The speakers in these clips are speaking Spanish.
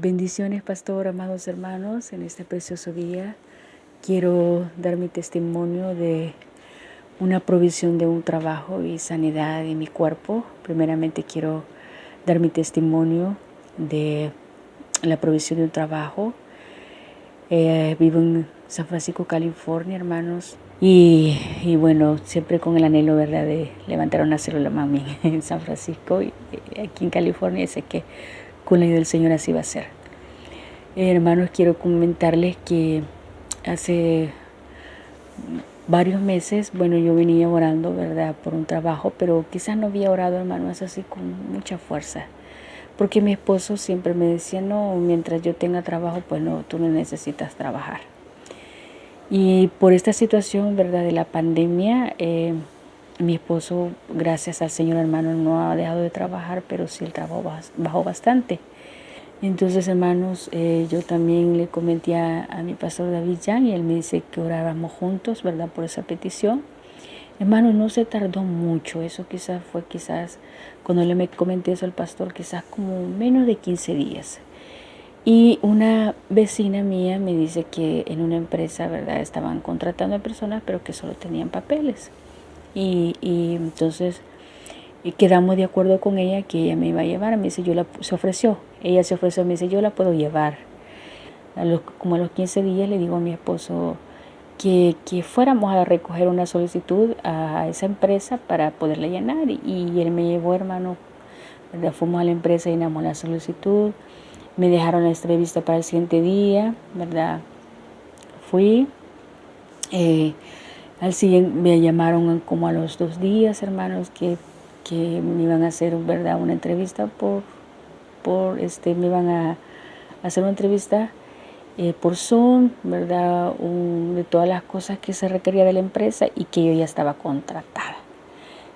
Bendiciones, pastor, amados hermanos, en este precioso día. Quiero dar mi testimonio de una provisión de un trabajo y sanidad en mi cuerpo. Primeramente quiero dar mi testimonio de la provisión de un trabajo. Eh, vivo en San Francisco, California, hermanos. Y, bueno, siempre con el anhelo, ¿verdad?, de levantar una célula mami en San Francisco y aquí en California. Sé que con la ayuda del Señor así va a ser. hermanos, quiero comentarles que hace varios meses, bueno, yo venía orando, ¿verdad?, por un trabajo, pero quizás no había orado, hermanos, así con mucha fuerza. Porque mi esposo siempre me decía, no, mientras yo tenga trabajo, pues no, tú no necesitas trabajar. Y por esta situación, ¿verdad?, de la pandemia, eh, mi esposo, gracias al Señor hermano, no ha dejado de trabajar, pero sí el trabajo bajó bastante. Entonces, hermanos, eh, yo también le comenté a, mi pastor David Jan y él me dice que oráramos juntos, ¿verdad?, por esa petición. Hermanos, no se tardó mucho, eso quizás fue quizás, cuando le me comenté eso al pastor, quizás como menos de 15 días. Y una vecina mía me dice que en una empresa, ¿verdad?, estaban contratando a personas, pero que solo tenían papeles. Y, entonces quedamos de acuerdo con ella que ella me iba a llevar. Me dice, yo la, se ofreció. Ella se ofreció, me dice, yo la puedo llevar. A los, como a los 15 días le digo a mi esposo que, que fuéramos a recoger una solicitud a esa empresa para poderla llenar. Y, él me llevó, hermano, fuimos a la empresa, llenamos la solicitud. Me dejaron la entrevista para el siguiente día, ¿verdad? Fui. Eh, al siguiente me llamaron como a los dos días, hermanos, que, que me iban a hacer, ¿verdad? Una entrevista por, por este, me iban a hacer una entrevista eh, por Zoom, ¿verdad? de todas las cosas que se requería de la empresa y que yo ya estaba contratada.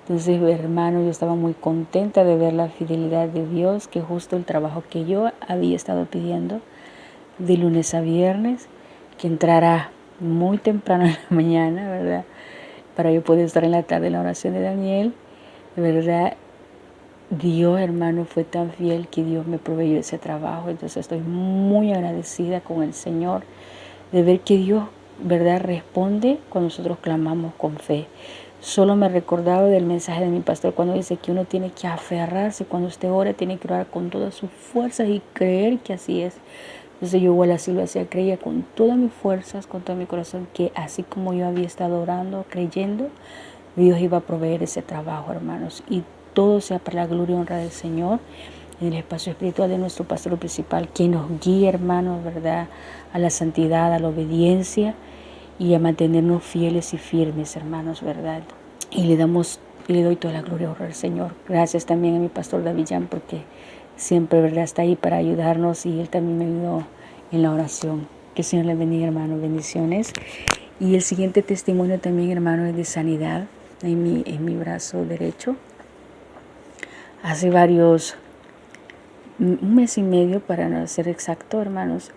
Entonces, hermano, yo estaba muy contenta de ver la fidelidad de Dios, que justo el trabajo que yo había estado pidiendo de lunes a viernes, que entrara muy temprano en la mañana, ¿verdad? Para yo poder estar en la tarde en la oración de Daniel, ¿verdad? Dios, hermano, fue tan fiel que Dios me proveyó ese trabajo. Entonces estoy muy agradecida con el Señor de ver que Dios, ¿verdad?, responde cuando nosotros clamamos con fe. Solo me recordaba del mensaje de mi pastor cuando dice que uno tiene que aferrarse, cuando usted ora, tiene que orar con todas sus fuerzas y creer que así es. Entonces yo igual así lo hacía, creía con todas mis fuerzas, con todo mi corazón, que así como yo había estado orando, creyendo, Dios iba a proveer ese trabajo, hermanos. Y todo sea para la gloria y honra del Señor, en el espacio espiritual de nuestro pastor principal, que nos guíe, hermanos, ¿verdad? A la santidad, a la obediencia y a mantenernos fieles y firmes, hermanos, ¿verdad? Y le damos, y le doy toda la gloria al Señor. Gracias también a mi pastor David Jan, porque siempre ¿verdad? está ahí para ayudarnos y él también me ayudó en la oración. Que el Señor le bendiga, hermano. Bendiciones. Y el siguiente testimonio también, hermano, es de sanidad en mi, en mi brazo derecho. Hace varios, un mes y medio, para no ser exacto, hermanos,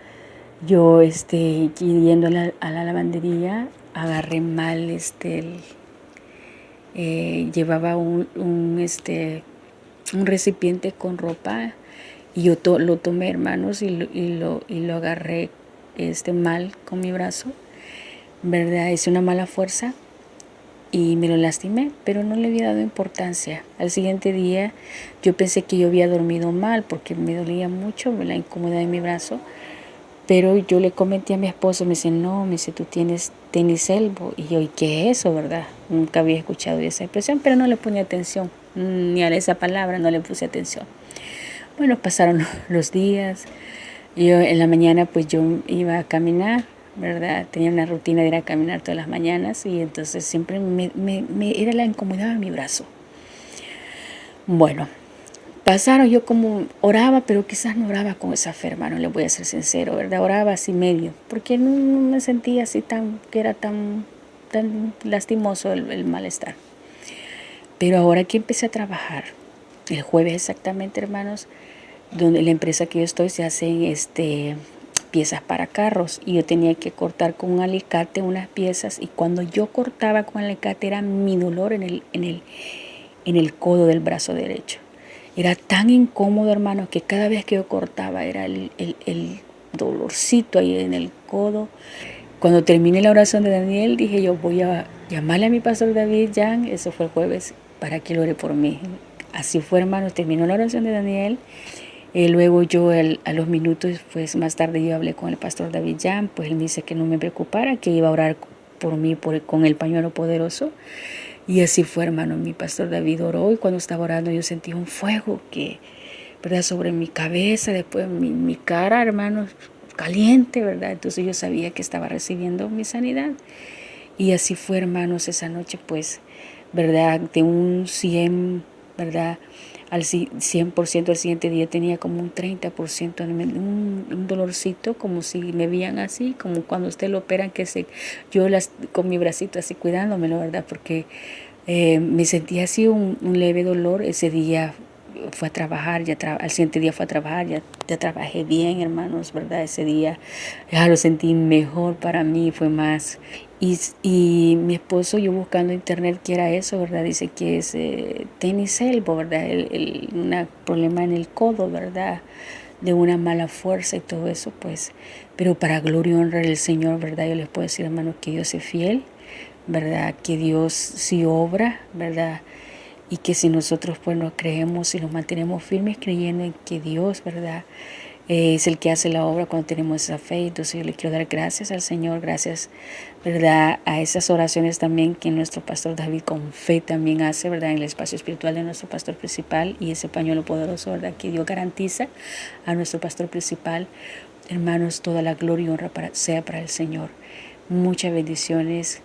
yo este, yendo a la, lavandería, agarré mal este, eh, llevaba un, este, un recipiente con ropa y yo lo tomé, hermanos, y lo, y lo, y lo agarré este, mal con mi brazo, ¿verdad? Hice una mala fuerza y me lo lastimé, pero no le había dado importancia. Al siguiente día yo pensé que yo había dormido mal porque me dolía mucho la incomodidad de mi brazo, pero yo le comenté a mi esposo, me dice, no, me dice, tú tienes tenis elbow. Y yo, ¿y qué es eso, verdad? Nunca había escuchado esa expresión, pero no le ponía atención. Mm, ni a esa palabra no le puse atención. Bueno, pasaron los días. Yo en la mañana pues yo iba a caminar, ¿verdad? Tenía una rutina de ir a caminar todas las mañanas y entonces siempre me, me, era la incomodidad en mi brazo. Bueno, pasaron, yo como oraba, pero quizás no oraba con esa fe, hermano, le voy a ser sincero, ¿verdad? Oraba así medio, porque no, me sentía así tan, que era tan, tan lastimoso el malestar. Pero ahora que empecé a trabajar, el jueves exactamente, hermanos, donde la empresa que yo estoy se hacen este, piezas para carros y yo tenía que cortar con un alicate unas piezas y cuando yo cortaba con el alicate era mi dolor en el, en el, en el codo del brazo derecho. Era tan incómodo, hermano, que cada vez que yo cortaba era el, dolorcito ahí en el codo. Cuando terminé la oración de Daniel, dije yo voy a llamarle a mi pastor David Jan, eso fue el jueves, para que lo ore por mí. Así fue, hermano, terminó la oración de Daniel. eh, luego yo a los minutos, pues más tarde yo hablé con el pastor David Jan, pues él me dice que no me preocupara, que iba a orar por mí con el pañuelo poderoso. Y así fue, hermano. Mi pastor David oró y cuando estaba orando yo sentí un fuego que, ¿verdad? Sobre mi cabeza, después mi, mi cara, hermano, caliente, ¿verdad? Entonces yo sabía que estaba recibiendo mi sanidad. Y así fue, hermanos, esa noche, pues, ¿verdad? De un 100, ¿verdad? al 100% el siguiente día tenía como un 30%, un, un dolorcito, como si me veían así, como cuando usted lo operan, que se, yo las, con mi bracito así cuidándome, la verdad, porque eh, me sentía así un, leve dolor. Ese día fue a trabajar, ya al siguiente día fue a trabajar, ya, ya trabajé bien, hermanos, ¿verdad? Ese día ya lo sentí mejor para mí, fue más. Y, mi esposo, yo buscando internet, ¿qué era eso, verdad? Dice que es eh, tenis elbow, ¿verdad? El, un problema en el codo, ¿verdad? De una mala fuerza y todo eso, pues. Pero para gloria y honra del Señor, ¿verdad? Yo les puedo decir, hermano, que Dios es fiel, ¿verdad? Que Dios sí obra, ¿verdad? Y que si nosotros pues nos creemos y nos mantenemos firmes creyendo en que Dios, ¿verdad? Es el que hace la obra cuando tenemos esa fe. Entonces yo le quiero dar gracias al Señor, gracias, ¿verdad? A esas oraciones también que nuestro pastor David con fe también hace, ¿verdad? En el espacio espiritual de nuestro pastor principal y ese pañuelo poderoso, ¿verdad? Que Dios garantiza a nuestro pastor principal. Hermanos, toda la gloria y honra para, sea para el Señor. Muchas bendiciones.